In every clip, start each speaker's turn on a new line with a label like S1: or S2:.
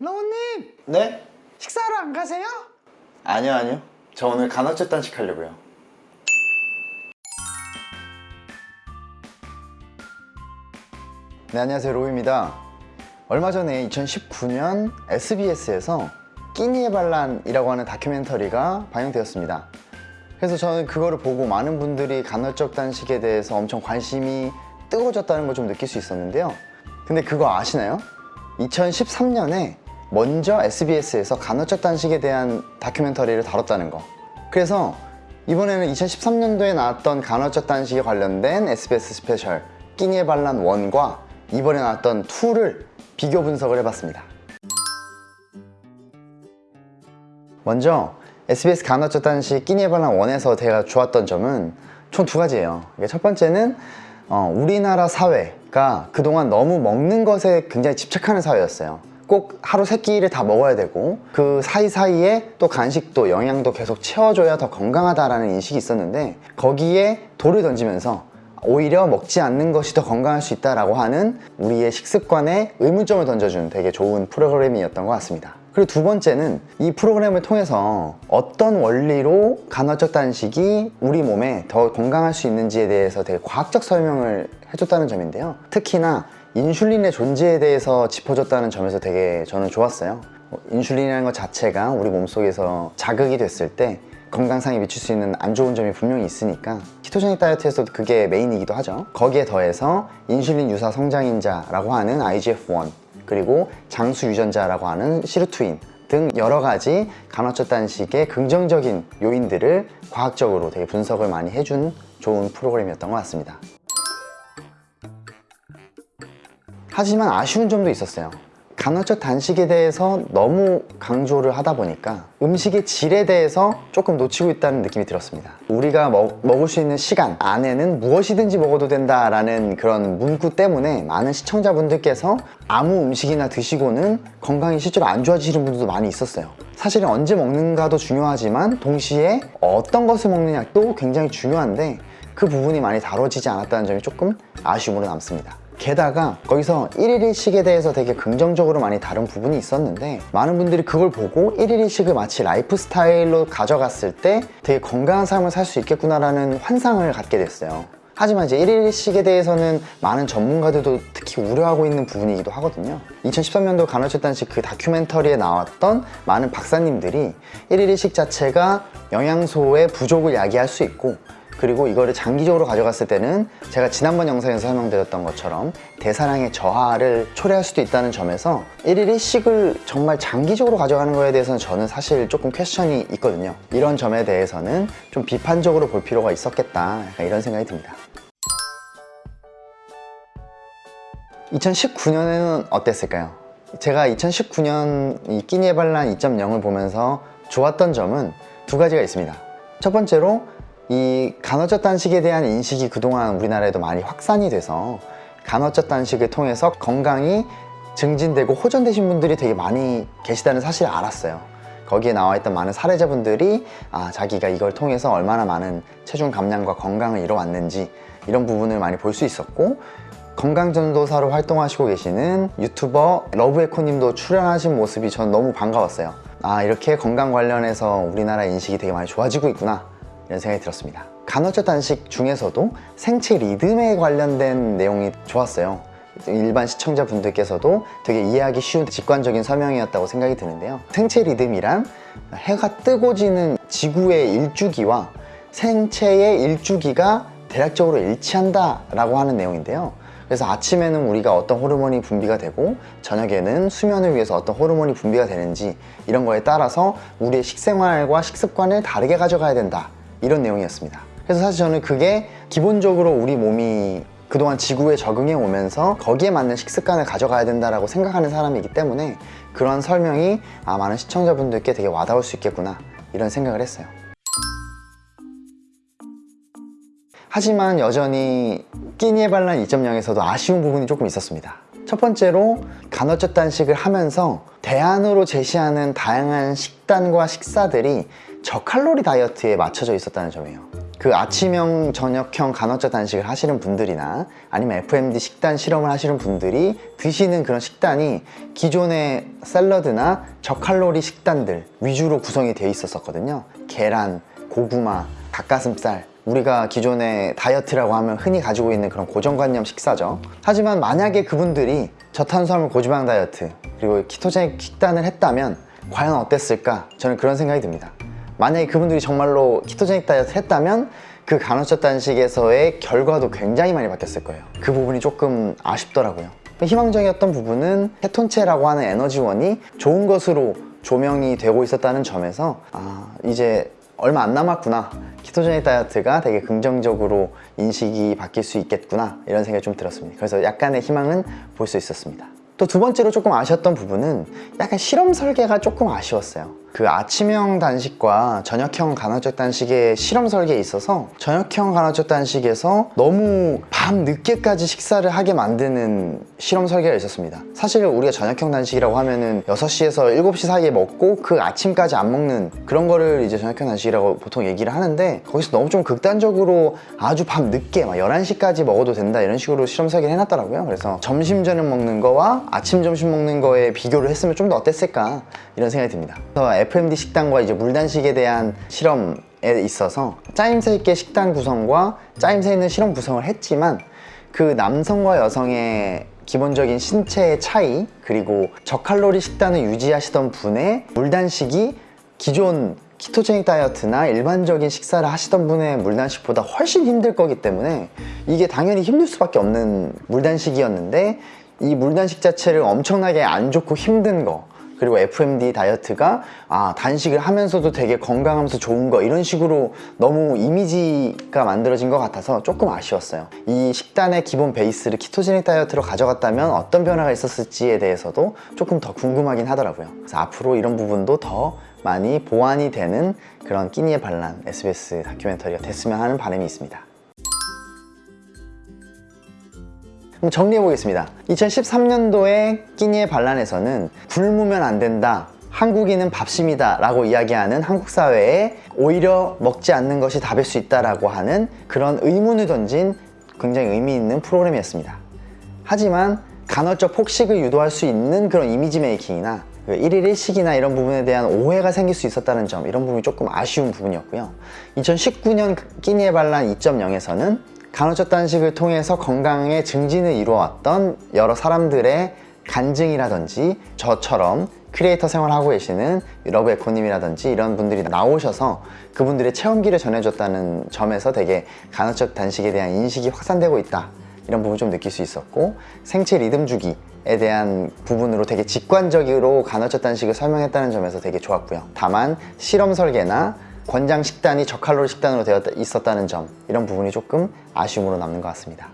S1: 러우님!
S2: 네?
S1: 식사하러 안 가세요?
S2: 아니요 아니요. 저 오늘 간헐적 단식 하려고요. 네 안녕하세요. 로우입니다. 얼마 전에 2019년 SBS에서 끼니의 반란이라고 하는 다큐멘터리가 방영되었습니다. 그래서 저는 그거를 보고 많은 분들이 간헐적 단식에 대해서 엄청 관심이 뜨거워졌다는 걸 좀 느낄 수 있었는데요. 근데 그거 아시나요? 2013년에 먼저 SBS에서 간헐적 단식에 대한 다큐멘터리를 다뤘다는 거. 그래서 이번에는 2013년도에 나왔던 간헐적 단식에 관련된 SBS 스페셜 끼니의 반란 1과 이번에 나왔던 2를 비교 분석을 해봤습니다. 먼저 SBS 간헐적 단식 끼니의 반란 1에서 제가 좋았던 점은 총 두 가지예요. 첫 번째는 어, 우리나라 사회가 그동안 너무 먹는 것에 굉장히 집착하는 사회였어요 꼭 하루 세 끼를 다 먹어야 되고 그 사이사이에 또 간식도 영양도 계속 채워줘야 더 건강하다라는 인식이 있었는데 거기에 돌을 던지면서 오히려 먹지 않는 것이 더 건강할 수 있다라고 하는 우리의 식습관에 의문점을 던져준 되게 좋은 프로그램이었던 것 같습니다. 그리고 두 번째는 이 프로그램을 통해서 어떤 원리로 간헐적 단식이 우리 몸에 더 건강할 수 있는지에 대해서 되게 과학적 설명을 해줬다는 점인데요. 특히나 인슐린의 존재에 대해서 짚어줬다는 점에서 되게 저는 좋았어요. 뭐 인슐린이라는 것 자체가 우리 몸속에서 자극이 됐을 때 건강상에 미칠 수 있는 안 좋은 점이 분명히 있으니까 키토제닉 다이어트에서도 그게 메인이기도 하죠. 거기에 더해서 인슐린 유사 성장인자라고 하는 IGF-1 그리고 장수 유전자라고 하는 시르투인 등 여러 가지 간헐적 단식의 긍정적인 요인들을 과학적으로 되게 분석을 많이 해준 좋은 프로그램이었던 것 같습니다 하지만 아쉬운 점도 있었어요. 간헐적 단식에 대해서 너무 강조를 하다 보니까 음식의 질에 대해서 조금 놓치고 있다는 느낌이 들었습니다. 우리가 먹, 먹을 수 있는 시간 안에는 무엇이든지 먹어도 된다라는 그런 문구 때문에 많은 시청자분들께서 아무 음식이나 드시고는 건강이 실제로 안 좋아지시는 분들도 많이 있었어요. 사실은 언제 먹는가도 중요하지만 동시에 어떤 것을 먹느냐도 굉장히 중요한데 그 부분이 많이 다뤄지지 않았다는 점이 조금 아쉬움으로 남습니다 게다가 거기서 1일 1식에 대해서 되게 긍정적으로 많이 다룬 부분이 있었는데 많은 분들이 그걸 보고 1일 1식을 마치 라이프 스타일로 가져갔을 때 되게 건강한 삶을 살 수 있겠구나라는 환상을 갖게 됐어요. 하지만 이제 1일 1식에 대해서는 많은 전문가들도 특히 우려하고 있는 부분이기도 하거든요. 2013년도 간헐적 단식 그 다큐멘터리에 나왔던 많은 박사님들이 1일 1식 자체가 영양소의 부족을 야기할 수 있고 그리고 이거를 장기적으로 가져갔을 때는 제가 지난번 영상에서 설명드렸던 것처럼 대사량의 저하를 초래할 수도 있다는 점에서 1일 1식을 정말 장기적으로 가져가는 거에 대해서는 저는 사실 조금 퀘스천이 있거든요. 이런 점에 대해서는 좀 비판적으로 볼 필요가 있었겠다. 이런 생각이 듭니다. 2019년에는 어땠을까요? 제가 2019년 이 끼니의 반란 2.0을 보면서 좋았던 점은 두 가지가 있습니다. 첫 번째로 이 간헐적 단식에 대한 인식이 그동안 우리나라에도 많이 확산이 돼서 간헐적 단식을 통해서 건강이 증진되고 호전되신 분들이 되게 많이 계시다는 사실을 알았어요. 거기에 나와 있던 많은 사례자분들이 아 자기가 이걸 통해서 얼마나 많은 체중 감량과 건강을 이뤄왔는지 이런 부분을 많이 볼 수 있었고 건강전도사로 활동하시고 계시는 유튜버 러브에코님도 출연하신 모습이 전 너무 반가웠어요. 아 이렇게 건강 관련해서 우리나라 인식이 되게 많이 좋아지고 있구나 이런 생각이 들었습니다. 간헐적 단식 중에서도 생체 리듬에 관련된 내용이 좋았어요. 일반 시청자분들께서도 되게 이해하기 쉬운 직관적인 설명이었다고 생각이 드는데요. 생체 리듬이란 해가 뜨고 지는 지구의 일주기와 생체의 일주기가 대략적으로 일치한다 라고 하는 내용인데요. 그래서 아침에는 우리가 어떤 호르몬이 분비가 되고 저녁에는 수면을 위해서 어떤 호르몬이 분비가 되는지 이런 거에 따라서 우리의 식생활과 식습관을 다르게 가져가야 된다 이런 내용이었습니다. 그래서 사실 저는 그게 기본적으로 우리 몸이 그동안 지구에 적응해 오면서 거기에 맞는 식습관을 가져가야 된다고 생각하는 사람이기 때문에 그런 설명이 아, 많은 시청자분들께 되게 와닿을 수 있겠구나 이런 생각을 했어요. 하지만 여전히 끼니의 반란 2.0에서도 아쉬운 부분이 조금 있었습니다. 첫 번째로 간헐적 단식을 하면서 대안으로 제시하는 다양한 식단과 식사들이 저칼로리 다이어트에 맞춰져 있었다는 점이에요 그 아침형, 저녁형 간헐적 단식을 하시는 분들이나 아니면 FMD 식단 실험을 하시는 분들이 드시는 그런 식단이 기존의 샐러드나 저칼로리 식단들 위주로 구성이 되어 있었거든요. 계란, 고구마, 닭가슴살 우리가 기존의 다이어트라고 하면 흔히 가지고 있는 그런 고정관념 식사죠. 하지만 만약에 그분들이 저탄수화물 고지방 다이어트 그리고 키토제닉 식단을 했다면 과연 어땠을까? 저는 그런 생각이 듭니다. 만약에 그분들이 정말로 키토제닉 다이어트 했다면 그 간헐적 단식에서의 결과도 굉장히 많이 바뀌었을 거예요. 그 부분이 조금 아쉽더라고요. 희망적이었던 부분은 케톤체라고 하는 에너지원이 좋은 것으로 조명이 되고 있었다는 점에서 아 이제 얼마 안 남았구나 키토제닉 다이어트가 되게 긍정적으로 인식이 바뀔 수 있겠구나 이런 생각이 좀 들었습니다 그래서 약간의 희망은 볼 수 있었습니다 또 두 번째로 조금 아쉬웠던 부분은 약간 실험 설계가 조금 아쉬웠어요 그 아침형 단식과 저녁형 간헐적 단식의 실험 설계에 있어서 저녁형 간헐적 단식에서 너무 밤 늦게까지 식사를 하게 만드는 실험 설계가 있었습니다. 사실 우리가 저녁형 단식이라고 하면은 6시에서 7시 사이에 먹고 그 아침까지 안 먹는 그런 거를 이제 저녁형 단식이라고 보통 얘기를 하는데 거기서 너무 좀 극단적으로 아주 밤 늦게 막 11시까지 먹어도 된다 이런 식으로 실험 설계를 해놨더라고요. 그래서 점심 저녁 먹는 거와 아침 점심 먹는 거에 비교를 했으면 좀 더 어땠을까 이런 생각이 듭니다 FMD 식단과 이제 물단식에 대한 실험에 있어서 짜임새 있게 식단 구성과 짜임새 있는 실험 구성을 했지만 그 남성과 여성의 기본적인 신체의 차이 그리고 저칼로리 식단을 유지하시던 분의 물단식이 기존 키토제닉 다이어트나 일반적인 식사를 하시던 분의 물단식보다 훨씬 힘들 거기 때문에 이게 당연히 힘들 수밖에 없는 물단식이었는데 이 물단식 자체를 엄청나게 안 좋고 힘든 거 그리고 FMD 다이어트가 아 단식을 하면서도 되게 건강하면서 좋은 거 이런 식으로 너무 이미지가 만들어진 것 같아서 조금 아쉬웠어요. 이 식단의 기본 베이스를 키토제닉 다이어트로 가져갔다면 어떤 변화가 있었을지에 대해서도 조금 더 궁금하긴 하더라고요. 그래서 앞으로 이런 부분도 더 많이 보완이 되는 그런 끼니의 반란 SBS 다큐멘터리가 됐으면 하는 바람이 있습니다 그럼 정리해 보겠습니다. 2013년도에 끼니의 반란에서는 굶으면 안 된다 한국인은 밥심이다 라고 이야기하는 한국 사회에 오히려 먹지 않는 것이 답일 수 있다라고 하는 그런 의문을 던진 굉장히 의미 있는 프로그램이었습니다. 하지만 간헐적 폭식을 유도할 수 있는 그런 이미지 메이킹이나 그 1일 1식이나 이런 부분에 대한 오해가 생길 수 있었다는 점 이런 부분이 조금 아쉬운 부분이었고요. 2019년 끼니의 반란 2.0에서는 간헐적 단식을 통해서 건강의 증진을 이루어왔던 여러 사람들의 간증이라든지 저처럼 크리에이터 생활하고 계시는 러브 에코님이라든지 이런 분들이 나오셔서 그분들의 체험기를 전해줬다는 점에서 되게 간헐적 단식에 대한 인식이 확산되고 있다. 이런 부분 좀 느낄 수 있었고 생체 리듬 주기에 대한 부분으로 되게 직관적으로 간헐적 단식을 설명했다는 점에서 되게 좋았고요. 다만 실험 설계나 권장 식단이 저칼로리 식단으로 되어 있었다는 점 이런 부분이 조금 아쉬움으로 남는 것 같습니다.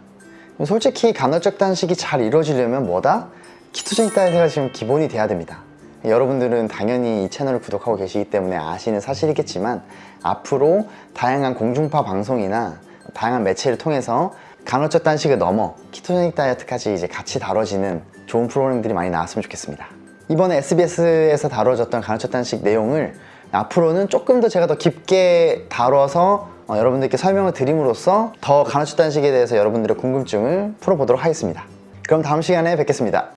S2: 솔직히 간헐적 단식이 잘 이루어지려면 뭐다? 키토제닉 다이어트가 지금 기본이 돼야 됩니다. 여러분들은 당연히 이 채널을 구독하고 계시기 때문에 아시는 사실이겠지만 앞으로 다양한 공중파 방송이나 다양한 매체를 통해서 간헐적 단식을 넘어 키토제닉 다이어트까지 이제 같이 다뤄지는 좋은 프로그램들이 많이 나왔으면 좋겠습니다. 이번에 SBS에서 다뤄졌던 간헐적 단식 내용을 앞으로는 조금 더 제가 더 깊게 다뤄서 어, 여러분들께 설명을 드림으로써 더 간헐적 단식에 대해서 여러분들의 궁금증을 풀어보도록 하겠습니다. 그럼 다음 시간에 뵙겠습니다